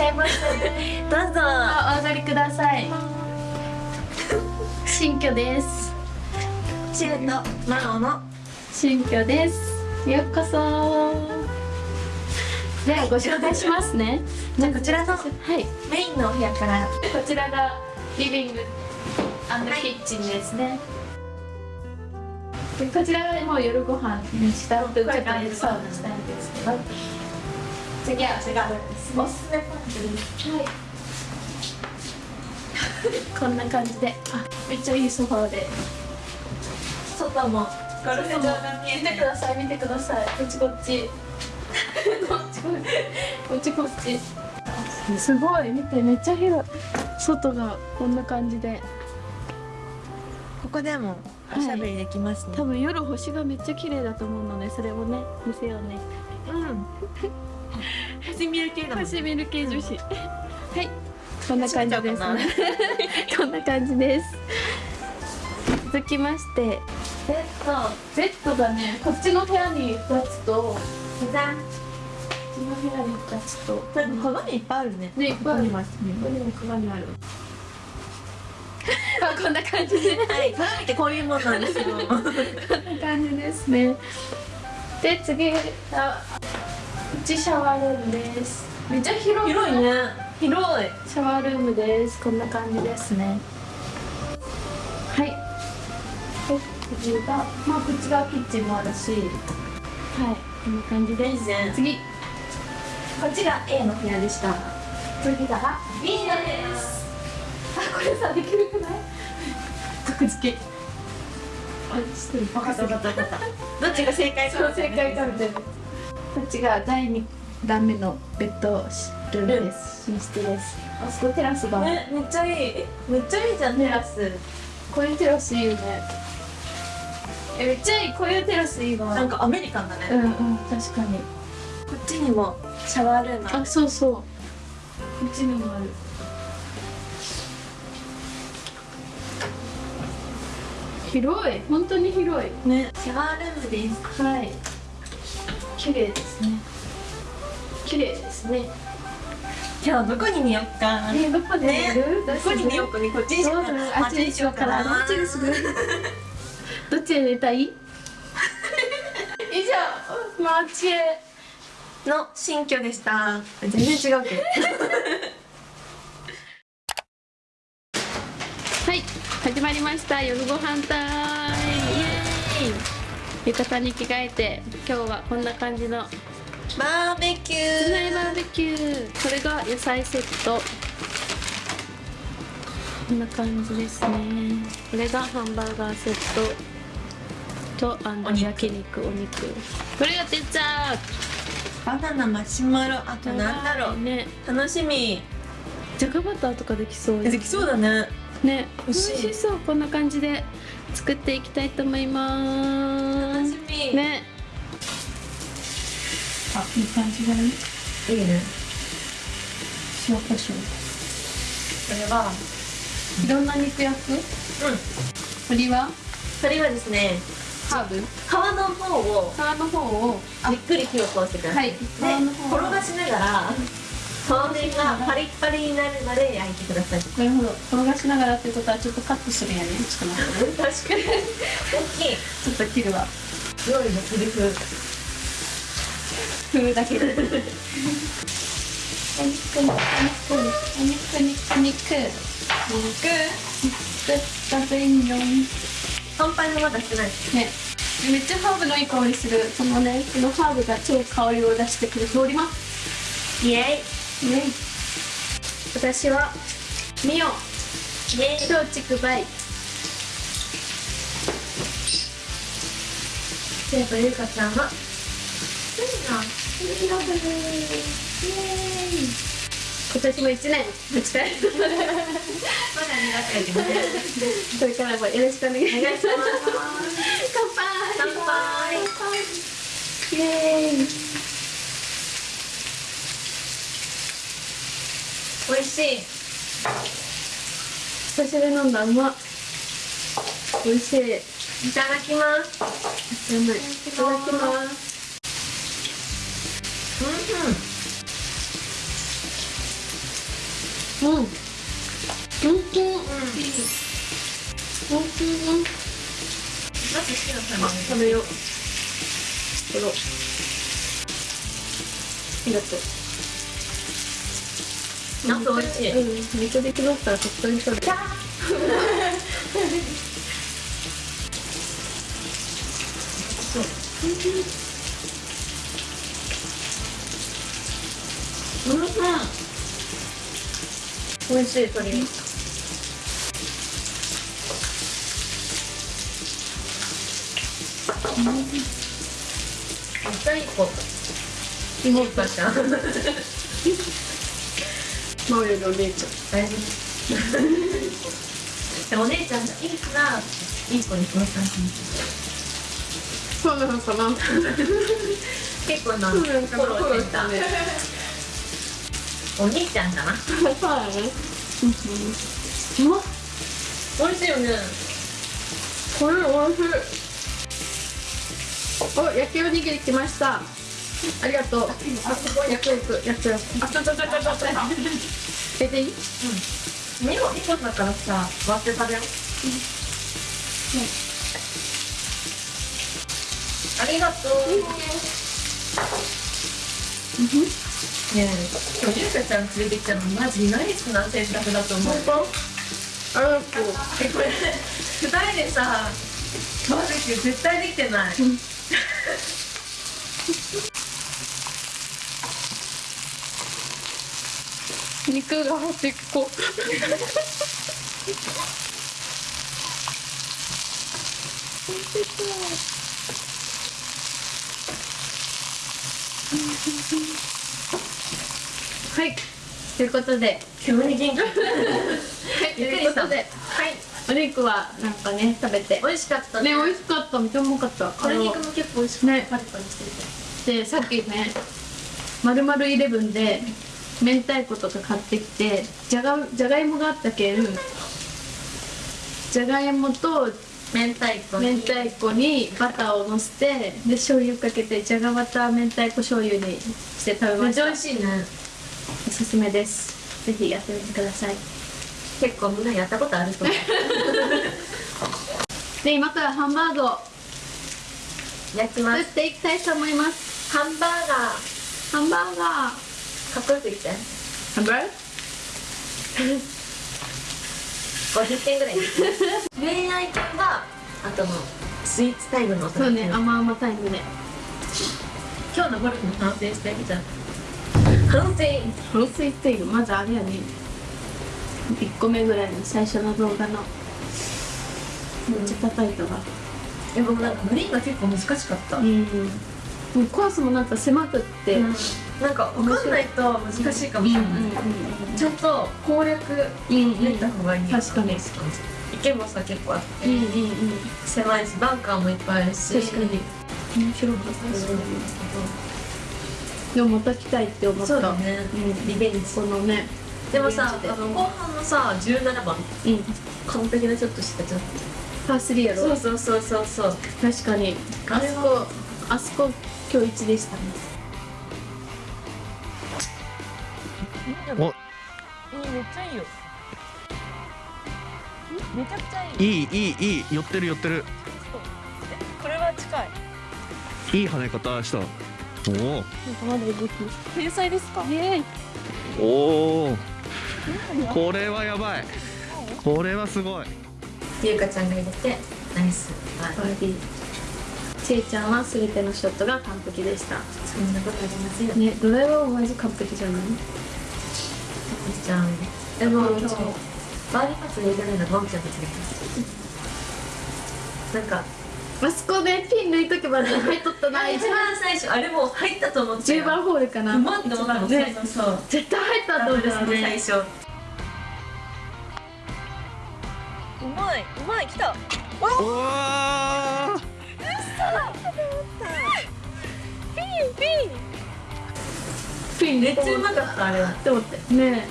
しゃいましたね。どうぞ。お上がりください。新居です。シュートマオの。新居です。ようこそ。ではご紹介しますね。じゃあこちらのはい。メインのお部屋から。こちらがリビングキッチンですね、でこちらはもう夜ご飯にした後ちょっとサウナしたいんですけど次は違う。おすすめポイントですはいこんな感じで。あめっちゃいいソファーで。外も。ゴルフ場が見えてください見てください。こっちこっち。こっちこっち。こっちこっち。すごい見てめっちゃ広い。外がこんな感じで。ここでもおしゃべりできますね、多分夜星がめっちゃ綺麗だと思うのでそれをね見せようね。うん星見る系だもん星見る系女子。はい。こんな感じです。こんな感じです。続きまして。ベッド。ベッドがねこっちの部屋に2つと。こじゃんっちの部屋に2つと。鏡いっぱいあるね。ねいっぱいありますねここにも鏡ある。あ こんな感じで。はい。鏡ってこういうもんなんですよこんな感じですね。で次あうちシャワールームです。めっちゃ広い広い？ね広い。シャワールームです。こんな感じですね。はい。で次がまあこっち側キッチンもあるし。はい。こんな感じです。ね。次。こっちが A の部屋でした。次が？B です。あこれさできるくない？格付け。あして。る分かった分かった分かった。どっちが正解そう正解かみたいなこっちが第2段目のベッドルームです。寝室です。あそこテラスが、ねめっちゃいい。えめっちゃいい。じゃんテラスこういうテラスいいよね。えめっちゃいいこういうテラスいいわ。なんかアメリカンだね、うんうん確かに。こっちにもシャワールーム。あそうそう。こっちにもある。広い。本当に広い。ねシャワールームですはい綺麗ですね。綺麗ですね。今日どこに寝よっか。えどこで？寝る、どこに寝ようかねこっちにしようか。どうするあっちにしようかな どっちにするどっちで寝たい？以上マチエの新居でした。全然違うけど。はい始まりました。夜ご飯タイム。イエーイ浴衣に着替えて今日はこんな感じの。バーベキュ室内ー。バーベキュー。これが野菜セット。こんな感じですね。これがハンバーガーセット。とあの焼肉お肉。これがデザーバナナマシュマロ。あトとなんだろう。ね。楽しみ。じゃがバターとかできそう。できそうだね。ね。美美味しそう。こんな感じで作っていきたいと思います。楽しみ。ね。あいい感じだねい。いね。塩コショウ。これはいろんな肉焼く？うん。鶏は？それはですねハーブ？皮の方を皮の方をじっくり火を通してください、はい。で皮の方を。転がしながら表面がパリッパリになるまで焼いてください。なるほど。転がしながらってことはちょっとカットするんやね。ちょっと待って。ね確かに大きい。ちょっと切るわ。料理の切り風風だけでお肉肉肉肉肉。肉。肉。ダブインヨン乾杯もまだしてないですねめっちゃハーブのいい香りするこのねこのハーブが超香りを出してくれておりますイエね。私はミオ。松竹梅でとゆかちゃんは。スリナスリナブルイエーイ今年も一年。お疲れまだ苦手やけどねこれからもよろしくお願いします。お願いします乾杯。乾杯。イエーイ美味しい。久しぶりに飲んだうまっ美味しい。いただきます。うまいいただきます。うん。うん。うん。うん。ナス好きなあサ食べようありがとうなん美味しい。うん、肉できしたらとっくに取る。美味しい鶏。うんめっちゃいい子。いいちゃん。マオよりお姉ちゃん大丈夫でお姉ちゃんがいいからいい子に育ったんそうなのかな結構なフォローしてたねお兄ちゃんかなそうだねうまっ美味しいよねこれ美味しいお焼きおにぎり来ましたありがとう。あそこ焼く焼く焼く焼くあちょちょちょちょちょ出ていい2個2個だからさ割って食べよう、ありがとう、うんねえ今日ゆうかちゃん連れてきたのマジナイスな選択だと思う本当ありがとうえこれ二人でさバーベキュー絶対できてない肉が端っこはい。ということで。急に元気。はい。ということで。はい。お肉はなんかね食べて。美味しかったね。美味しかった。めっちゃうまかった。鶏肉も結構美味しかった、ね。パリパリしてるでさっきねまるまるイレブンで明太子とか買ってきてじゃがじゃがいもがあったけんじゃがいもと明太子に。明太子にバターをのせてで醤油かけてじゃがバター明太子醤油にして食べめっちゃました美味しいね。おすすめです。ぜひやってみてください。結構みんなやったことあると思う。で今からハンバーグを焼きます。作っていきたいと思います。ハンバーガハンバーガーーかっこよく言って。ハンバーガー50点ぐらい恋愛系はあとのスイーツタイムのおそうね甘々タイムで今日のゴルフの反省してみた反省。反省っていうまずあれやね。1個目ぐらいの最初の動画の。めっちゃ叩いたわでもなんかグリーンが結構難しかった、うん。コースもなんか狭くって、うんなんか分かんないと難しいかも。しれない、ちゃんと攻略練った方がいい確かに。池もさ結構あって、うんうんうん。狭いしバンカーもいっぱいあるし。確かに。面白かった。でもまた来たいって思った。そうだね、うん。リベンジ。このねでもさあの後半のさ17番。うん。完璧なちょっとしたちょっパー3やとろそうそうそうそうそう。確かに。あそこあそこ今日一でしたねおいいめっちゃいいよ。めちゃくちゃいい。いいいいいい。寄ってる寄ってる。これは近い。いい跳ね方した。おなんかまだ動き天才ですか？おおお。これはやばい。これはすごい。ゆうかちゃんが入れてナイス。ちえちゃんは全てのショットが完璧でした。そんなことありませんよ。ねねドライバーもマジ完璧じゃない？ちゃん。でもうん今日バーディーパット入れてないのがまおちゃんたちがなんかあそこねピン抜いとけばね入っとったな一番最初あれもう入ったと思って10番ホールかな。うまって思ったのね。そう。そ絶対入ったと思った最ね初。うまいうまい来た。おおピンめっちゃうまかったあれは。って思ってね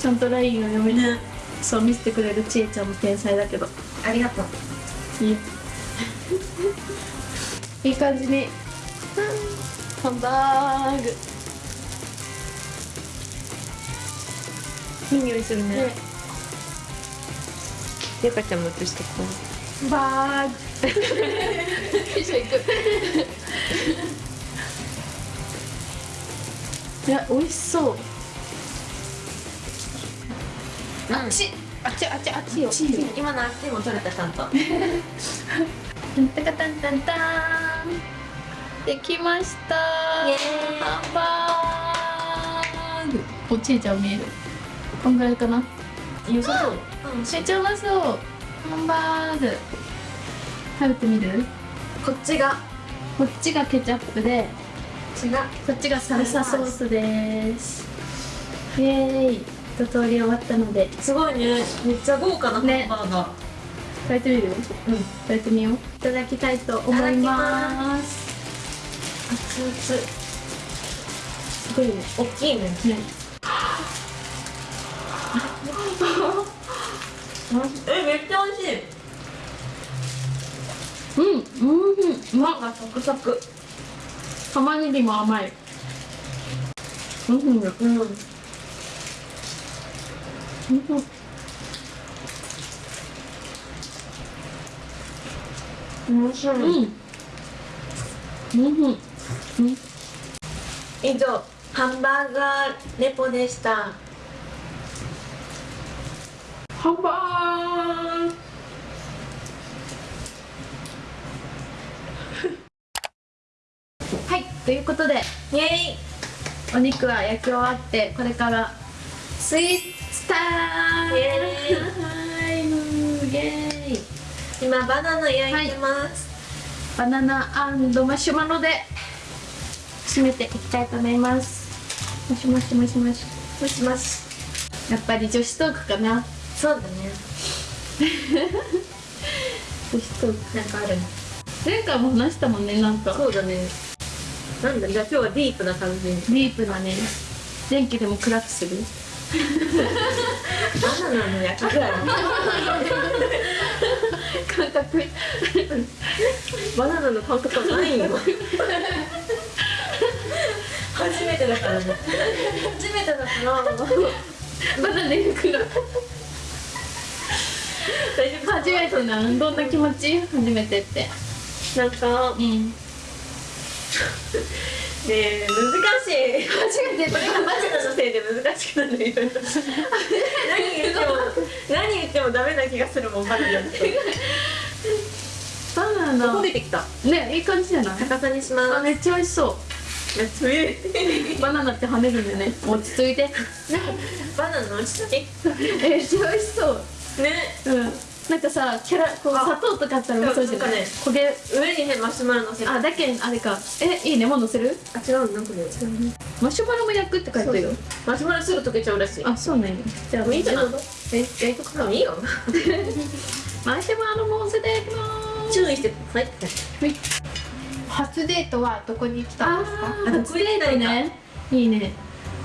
ちゃんとラインを読めて、そう見せてくれるちえちゃんも天才だけど。ありがとう。いい。いい感じに。ハンバー。グいい匂いするね。ゆかちゃんも映してこバーグ。一緒行く。いや美味しそうあっち。あっちあっちあっちよ。今のあっちも取れたちゃんと。タンタカタンタンタン。できました。イエーイ。ハンバーグおちいちゃん見える。こんぐらいかな。良さそう。めっちゃうまそう。ハンバーグ食べてみる？こっちが。こっちがケチャップで。こっちが。こっちがサルサソースです。イエーイ一通り終わったので。すごいね。めっちゃ豪華なハンバねーガー、食べてみる？うん。食べてみよう。いただきたいと思います。熱々。すごいね。大きいね。ね。えめっちゃ美味しい。うん。うん。うまがサクサク。玉ねぎも甘い。うんうんうんうん面白い、うん。うん。うん。以上ハンバーガーレポでした。ハンバーグ。はいということでイエイ。お肉は焼き終わってこれからスイーツタイムイエはいイエーイ。今バナナ焼いてます、バナナマシュマロで締めていきたいと思います。もしもしもしもし。もしもし。やっぱり女子トークかな。そうだね。女子トーク。なんかある。前回も話したもんねなんか。そうだね。なんだじゃあ今日はディープな感じ。ディープなね。電気でも暗くするバナナの焼き具合。感覚バナナの感覚はないよ初めてだからね。初めてだからバナナで暗く大丈夫。初めてなどんな気持ち？初めてって。なんか。うん ねえ難しい。初めてこれがバナナのせいで難しくなるよ何言っても何言ってもダメな気がするもんバナナってバナナ焦げてきたねいい感じじゃない高さにしますあめっちゃ美味しそめっちゃ上うバナナって跳ねるんでね落ち着いてバナナの落ち着きえめっちゃ美味しそうねうんなんかさキャラこうあ砂糖とかあったらそうじゃない？ね焦げ？上にねマシュマロのせる。あだけあれかえいいねもう乗せる？あ違うなんかね。マシュマロも焼くって書いてるよ。マシュマロすぐ溶けちゃうらしい。あそうねじゃあもういいじゃないえ焼いとくかいいよ。マシュマロも乗せていきます。注意してください。はい。初デートはどこに来たんですか？あー初デートね。いいね。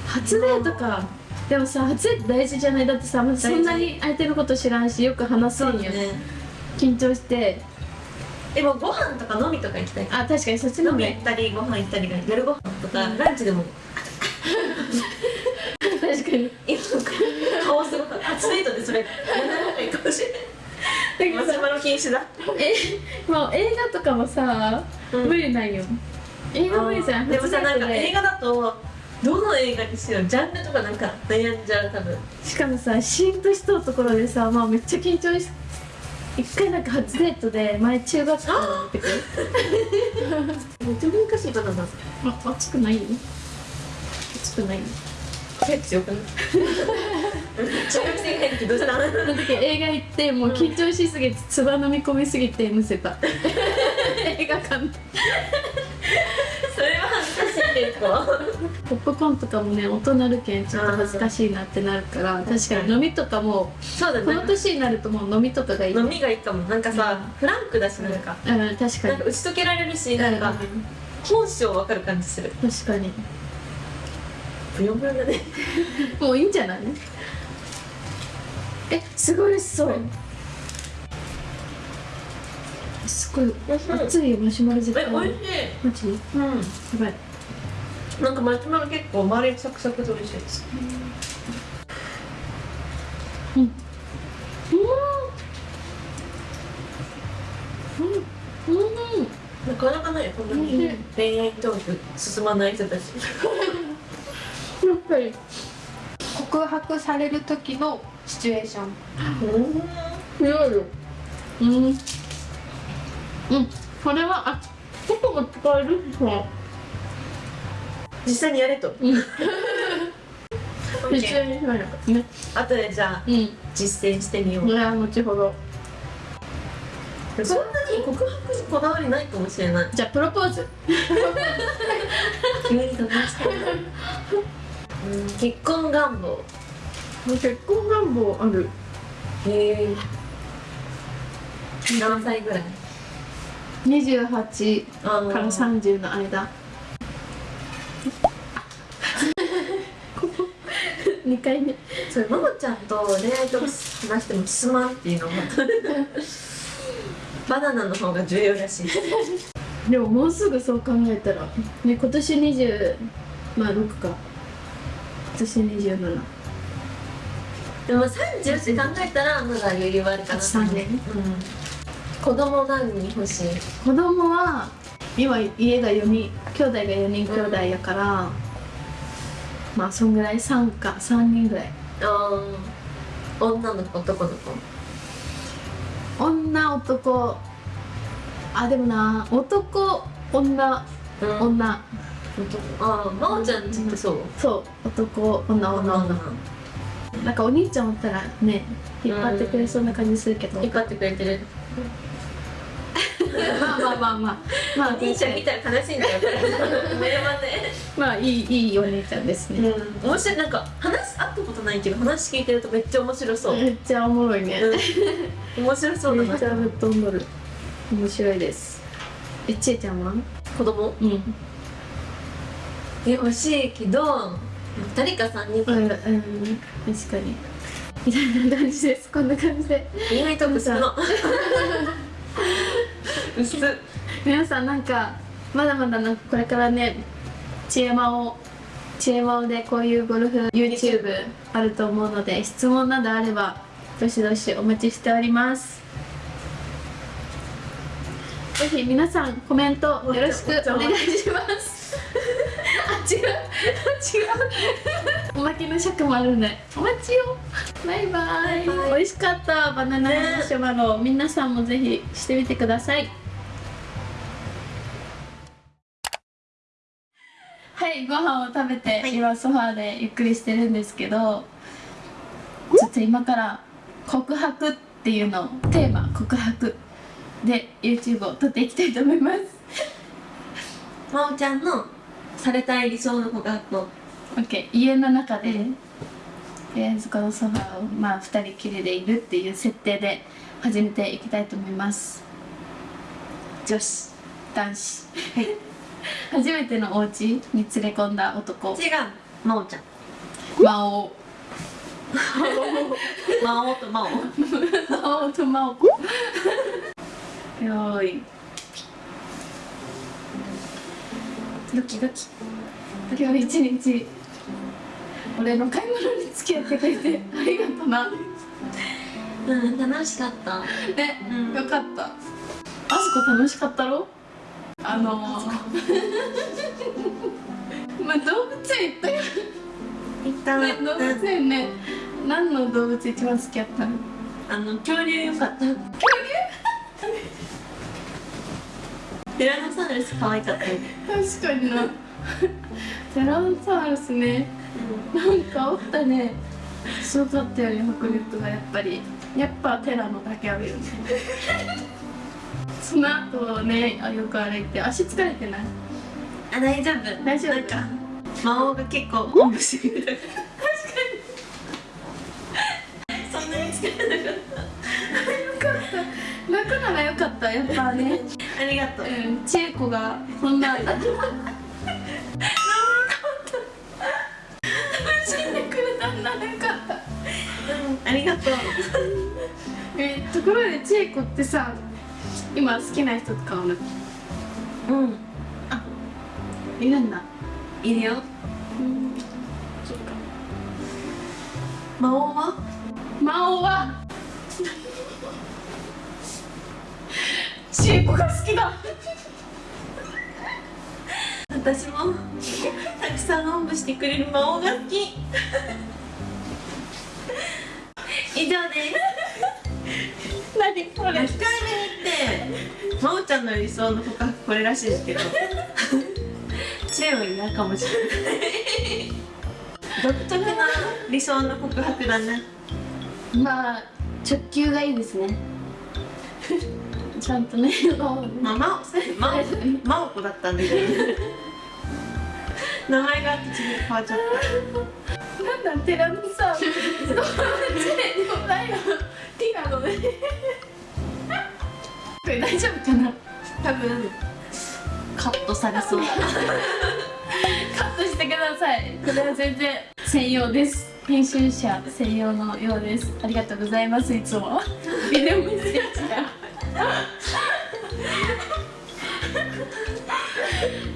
初デートかでもさ初デート大事じゃない？だってさまずそんなに相手のこと知らんしよく話せんよ、緊張して。でもご飯とか飲みとか行きたい？あ確かにそっちの飲み行ったりご飯行ったりが夜ご飯とかランチでも。確かに。今顔すごく初デートでそれやら ないかもしれないマシュマロ禁止だ。えもう映画とかもさ、うん。無理なんよ。映画無理じゃん。でもさなんか映画だとどの映画にしようジャンルとかなんか悩んじゃう多分。しかもさシーンとしとうところでさまあめっちゃ緊張し一回なんか初デートで前中学校の時めっちゃ難しいバナナあ熱くない？よ熱くない。よえ強くな。い中学生ぐらいの時どうしたのその時映画行ってもう緊張しすぎて唾飲み込みすぎてむせた。映画館でそれは恥ずかしい結構。ポップコーンとかもね大人るけんちょっと恥ずかしいなってなるから確かに飲みとかもそうだこの年になるともう飲みとかがいい。飲みがいいかもなん。かさ、フランクだしなんか、うん確かに。なんか打ち解けられるしなんか本性わかる感じする。確かに。ブヨブヨだね。もういいんじゃない？えすごい美味しそう。すごい。熱いよマシュマロ絶対え美味しい。マジ？やうん。ばいなんかマシュマロ結構周りサクサクで美味しいです。うん。うん。うん。うん。なかなかないこん。なに恋愛トーク進まない人たちやっぱり告白される時のシチュエーションうん。いろいろうん。うん。これはあどこも使えるそう実際にやれと。うん。オッケー実際に後でじゃあうん実践してみよう。これは後ほどそんなに告白にこだわりないかもしれない。じゃあプロポーズ。急に飛びした。いうん。結婚願望。結婚願望ある。へえ。何歳ぐらい？28あーから30の間ここ2回目。それママちゃんと恋愛とか話しても進まんっていうのも。バナナの方が重要らしい。でももうすぐそう考えたら。ね今年20まあ6か。今年27でも30って考えたらまだ余裕はあるかな3年。うん。子供何人欲しい？子供は今家が4人兄弟が4人兄弟やから、まあそんぐらい3か3人ぐらい。あー女の子男の子。女男。あでもな男女。うん。女。ああ真央ちゃんちってそう？そう。男女女女。なんかお兄ちゃんおったらね引っ張ってくれそうな感じするけど、引っ張ってくれてるまあまあまあまあ。まあ兄ちゃん見たら悲しいんだよこれ目山で。まあいいいいお姉ちゃんですね、うん。面白いなんか話会ったことないけど話聞いてるとめっちゃ面白そう、めっちゃおもろいね、うん、面白そうだな。めっちゃぶっ飛んどる。面白いです。えちえちゃんは？子供？うん。え欲しいけど2人か3人うん、うん、確かに。みたいな感じです。こんな感じで。恋愛トークするの皆さんなんかまだまだなんかこれからね知恵魔を知恵魔をでこういうゴルフ YouTube あると思うので質問などあればどしどしお待ちしております。ぜひ皆さんコメントよろしくお願いします。あ違う。違う。おまけの尺もあるんでお待ちよ。バイバイ。バイバイ。美味しかった。バナナマシュマロ、皆さんもぜひしてみてくださいいご飯を食べて、今ソファーでゆっくりしてるんですけどちょっと今から告白っていうのをテーマ告白で YouTube を撮っていきたいと思います。真央ちゃんのされたい理想の告白を。OK 家の中で、うんとりあえずこのソファーをまあ2人きりでいるっていう設定で始めていきたいと思います。女子男子。はい初めてのお家に連れ込んだ男。違う。真央ちゃん。魔王魔王と魔王魔王と魔王よーい。ドキドキ。今日一日。俺の買い物に付き合ってくれてありがとな。うん楽しかった。ね、うん。よかった。あそこ楽しかったろ？あの。ー、まあ動物園行ったよ。行ったね動物園ね。何の動物一番好きやったの？あの恐竜よかった。恐竜？ティラノサウルス可愛かったよ。確かにな。テラノサウルスね。なんかおったね。すごかったよね迫力がやっぱり。やっぱテラノだけあるよねその後ねあよく歩いて足疲れてない？あ大丈夫。大丈夫なんか魔王が結構おんぶしてくれた確かに。そんなに疲れなかっ楽ならよかった。やっぱね。たありがとう。うん千恵子がそんな。楽しんでくれたんならよかった。うんありがとう。えところで千恵子ってさ今好きな人とかおるうん。いるんだ。いるよ。うんそっか。魔王は？魔王は？千恵子が好きだ。私も。たくさんおんぶしてくれる魔王が好き。以上ですんの理想の告白これらしいですけど。知恵は嫌かもしれない。独特な理想の告白だね。まあ直球がいいですね。ちゃんとねまあ、ままお、こだったんだけど。名前が口に変わっちゃっなんだテラミさチェでもない。よティラノね。これ大丈夫かな？た。多分。カットされそう。カットしてください。これは全然専用です。編集者専用のようです。ありがとうございます。いつも。ビデオメッセージが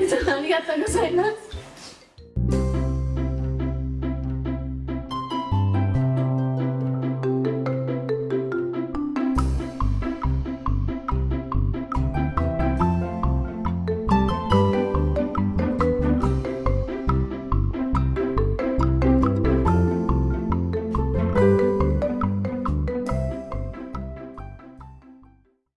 いつもありがとうございます。